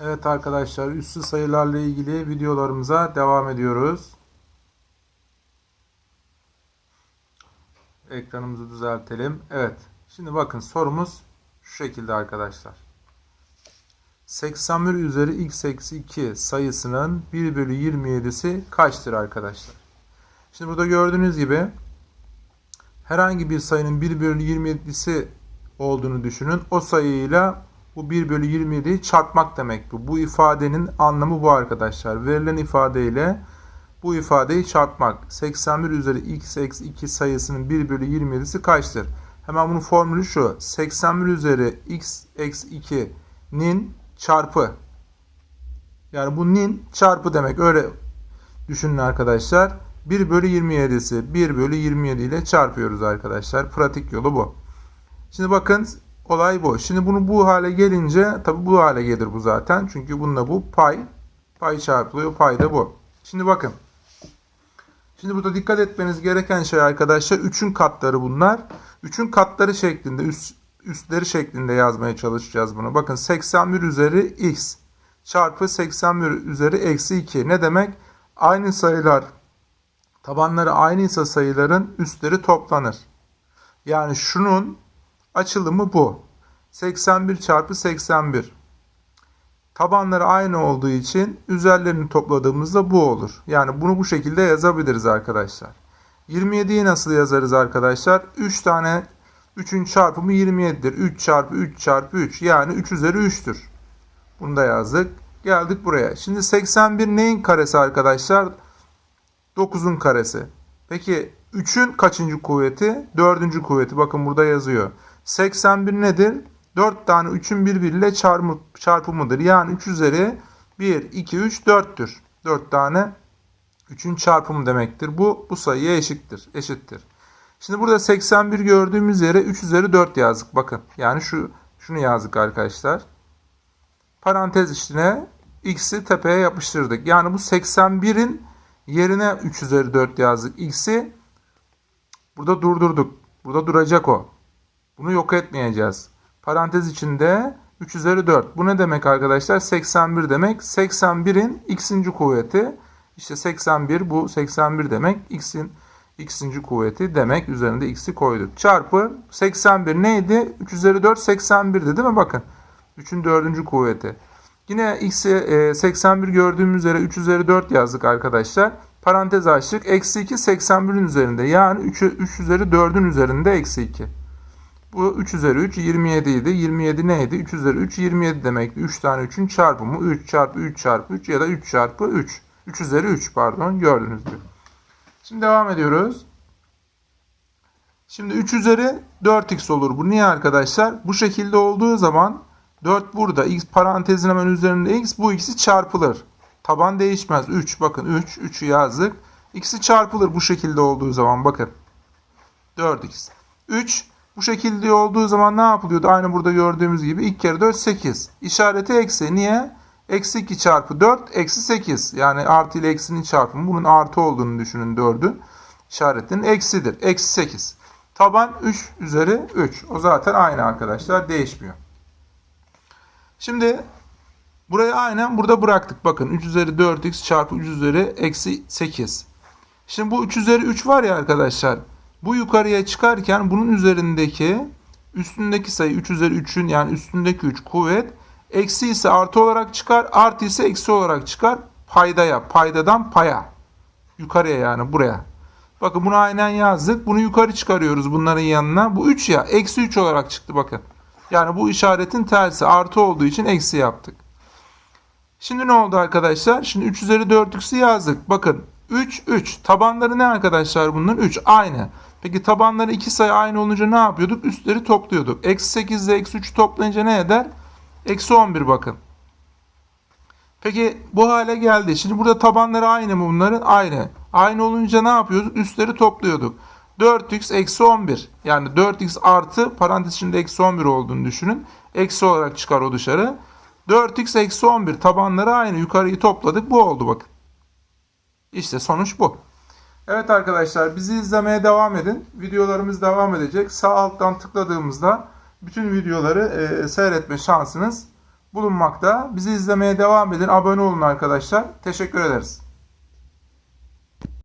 Evet arkadaşlar üssü sayılarla ilgili videolarımıza devam ediyoruz. Ekranımızı düzeltelim. Evet. Şimdi bakın sorumuz şu şekilde arkadaşlar. 81 üzeri x eksi 2 sayısının 1 bölü 27'si kaçtır arkadaşlar? Şimdi burada gördüğünüz gibi herhangi bir sayının 1 bölü 27'si olduğunu düşünün. O sayıyla bu 1 bölü 27'yi çarpmak demek bu. Bu ifadenin anlamı bu arkadaşlar. Verilen ifadeyle bu ifadeyi çarpmak. 81 üzeri x eksi 2 sayısının 1 bölü 27'si kaçtır? Hemen bunun formülü şu. 81 üzeri x eksi 2'nin çarpı. Yani bu nin çarpı demek. Öyle düşünün arkadaşlar. 1 bölü 27'si 1 bölü 27 ile çarpıyoruz arkadaşlar. Pratik yolu bu. Şimdi bakın olay bu. Şimdi bunu bu hale gelince tabi bu hale gelir bu zaten. Çünkü bununla bu pay. Pay çarpılıyor. Pay da bu. Şimdi bakın. Şimdi burada dikkat etmeniz gereken şey arkadaşlar 3'ün katları bunlar. 3'ün katları şeklinde üst, üstleri şeklinde yazmaya çalışacağız bunu. Bakın 81 üzeri x çarpı 81 üzeri eksi 2. Ne demek? Aynı sayılar tabanları aynıysa sayıların üstleri toplanır. Yani şunun açılımı bu. 81 çarpı 81. Tabanları aynı olduğu için üzerlerini topladığımızda bu olur. Yani bunu bu şekilde yazabiliriz arkadaşlar. 27'yi nasıl yazarız arkadaşlar? 3 tane 3'ün çarpımı 27'dir. 3 çarpı 3 çarpı 3 yani 3 üzeri 3'tür. Bunu da yazdık. Geldik buraya. Şimdi 81 neyin karesi arkadaşlar? 9'un karesi. Peki 3'ün kaçıncı kuvveti? 4. kuvveti. Bakın burada yazıyor. 81 nedir? 4 tane 3'ün birbiriyle çarpımı, çarpımıdır. Yani 3 üzeri 1, 2, 3, 4'tür. 4 tane 3'ün çarpımı demektir. Bu bu sayıya eşittir. eşittir. Şimdi burada 81 gördüğümüz yere 3 üzeri 4 yazdık. Bakın yani şu şunu yazdık arkadaşlar. Parantez içine x'i tepeye yapıştırdık. Yani bu 81'in yerine 3 üzeri 4 yazdık. x'i burada durdurduk. Burada duracak o. Bunu yok etmeyeceğiz. Parantez içinde 3 üzeri 4. Bu ne demek arkadaşlar? 81 demek. 81'in x'inci kuvveti. İşte 81 bu 81 demek. x'in x'inci kuvveti demek. Üzerinde x'i koyduk. Çarpı 81 neydi? 3 üzeri 4 81'di değil mi? Bakın. 3'ün 4. kuvveti. Yine x'i 81 gördüğümüz üzere 3 üzeri 4 yazdık arkadaşlar. Parantez açtık. Eksi 2 81'in üzerinde. Yani 3, 3 üzeri 4'ün üzerinde eksi 2. Bu 3 üzeri 3 27 idi. 27 neydi? 3 üzeri 3 27 demekti. 3 tane 3'ün çarpımı 3 çarpı 3 çarpı 3 ya da 3 çarpı 3. 3 üzeri 3 pardon gördünüz gibi. Şimdi devam ediyoruz. Şimdi 3 üzeri 4x olur. Bu niye arkadaşlar? Bu şekilde olduğu zaman 4 burada. X parantezin hemen üzerinde x. Bu x'i çarpılır. Taban değişmez. 3 bakın 3. 3'ü yazdık. X'i çarpılır bu şekilde olduğu zaman bakın. 4x. 3 bu şekilde olduğu zaman ne yapılıyordu? Aynı burada gördüğümüz gibi 2 kere 4 8. İşareti eksi. Niye? Eksi 2 çarpı 4 eksi 8. Yani artı ile eksinin çarpımı. Bunun artı olduğunu düşünün 4'ün. İşaretinin eksidir. Eksi 8. Taban 3 üzeri 3. O zaten aynı arkadaşlar. Değişmiyor. Şimdi burayı aynen burada bıraktık. Bakın 3 üzeri 4x çarpı 3 üzeri eksi 8. Şimdi bu 3 üzeri 3 var ya arkadaşlar. Bu yukarıya çıkarken bunun üzerindeki üstündeki sayı 3 üzeri 3'ün yani üstündeki 3 kuvvet eksi ise artı olarak çıkar artı ise eksi olarak çıkar paydaya paydadan paya yukarıya yani buraya. Bakın bunu aynen yazdık. Bunu yukarı çıkarıyoruz bunların yanına. Bu 3 ya eksi 3 olarak çıktı bakın. Yani bu işaretin tersi artı olduğu için eksi yaptık. Şimdi ne oldu arkadaşlar? Şimdi 3 üzeri 4x'i yazdık. Bakın 3 3. Tabanları ne arkadaşlar bunların? 3 aynı. Peki tabanları iki sayı aynı olunca ne yapıyorduk? Üstleri topluyorduk. Eksi 8 ile eksi 3 toplayınca ne eder? Eksi 11 bakın. Peki bu hale geldi. Şimdi burada tabanları aynı mı bunların? Aynı. Aynı olunca ne yapıyorduk? Üstleri topluyorduk. 4x eksi 11. Yani 4x artı parantez içinde eksi 11 olduğunu düşünün. Eksi olarak çıkar o dışarı. 4x eksi 11 tabanları aynı. Yukarıyı topladık. Bu oldu bakın. İşte sonuç bu. Evet arkadaşlar bizi izlemeye devam edin. Videolarımız devam edecek. Sağ alttan tıkladığımızda bütün videoları e, seyretme şansınız bulunmakta. Bizi izlemeye devam edin. Abone olun arkadaşlar. Teşekkür ederiz.